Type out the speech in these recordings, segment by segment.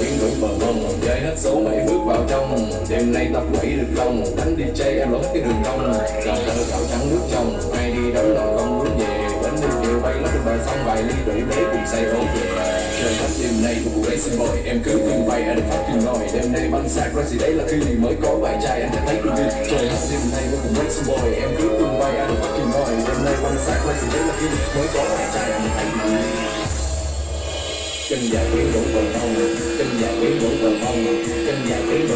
biến đổi bờ mông Chơi hết số mày bước vào trong. Đêm nay tập quẩy được không Đánh chơi em lối cái đường cong. Làm thơ gạo trắng nước trong Ai đi đón lòng không muốn về. Bánh đêm chiều bay lót trên bờ sông, Vài ly rượu đế cùng say vốn về. Trời đất, đêm nay của buổi xin boy Em cứ phim bay anh phát phim nồi Đêm nay bắn xa gì đấy là khi mới có bài trai, anh đã thấy cái gì Trời đất, đêm nay của buổi xin boy Em cứ phim bay anh phát phim nồi Đêm nay bắn xa gì đấy là khi mới có bài trai, anh đã thấy cái gì chân dài quý vẫn còn mong chân dài quý vẫn còn mong chân dài quý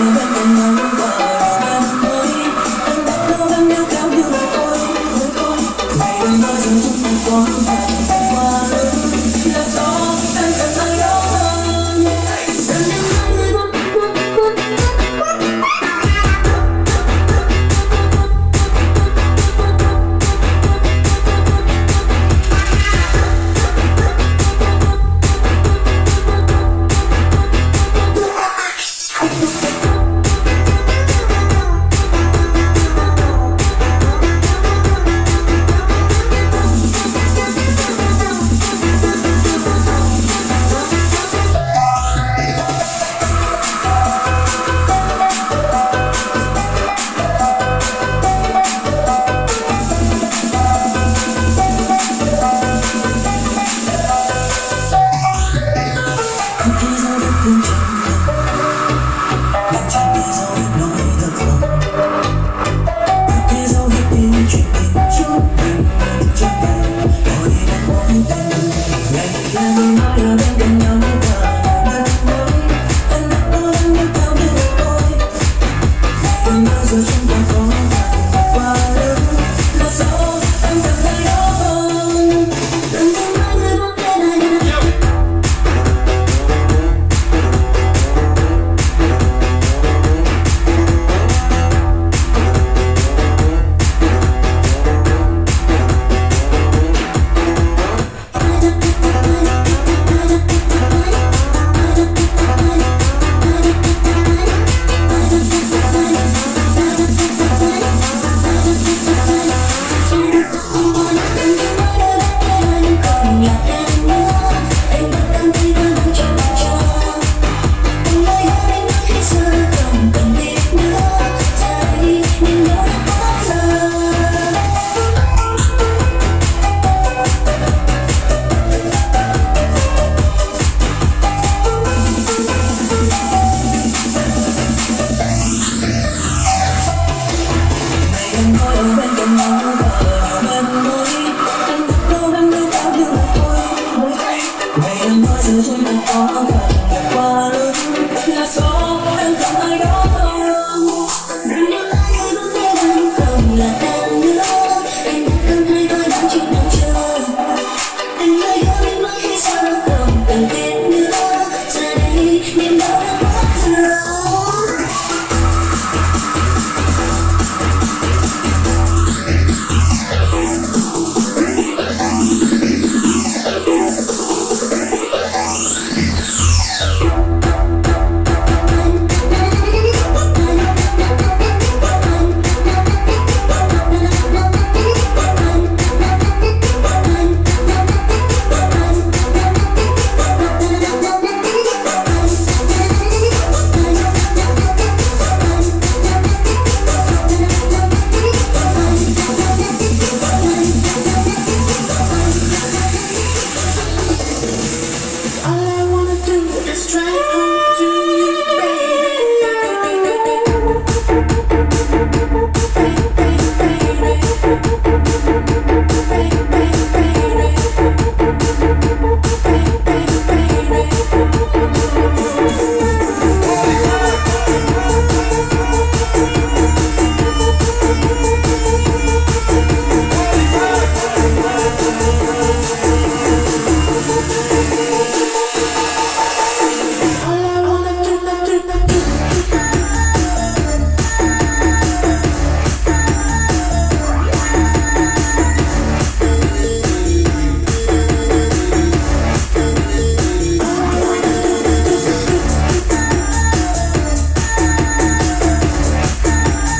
and, and, and.